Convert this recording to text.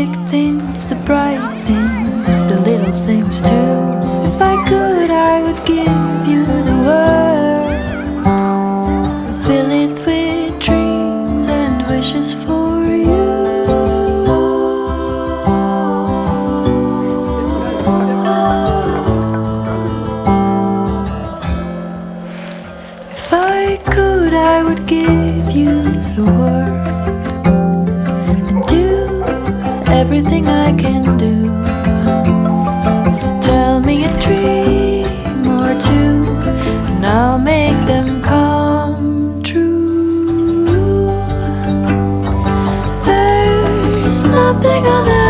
big things, the bright things, the little things too. If I could, I would give you the world, fill it with dreams and wishes for you. If I could, I would give you the world everything I can do. Tell me a dream or two, and I'll make them come true. There's nothing on earth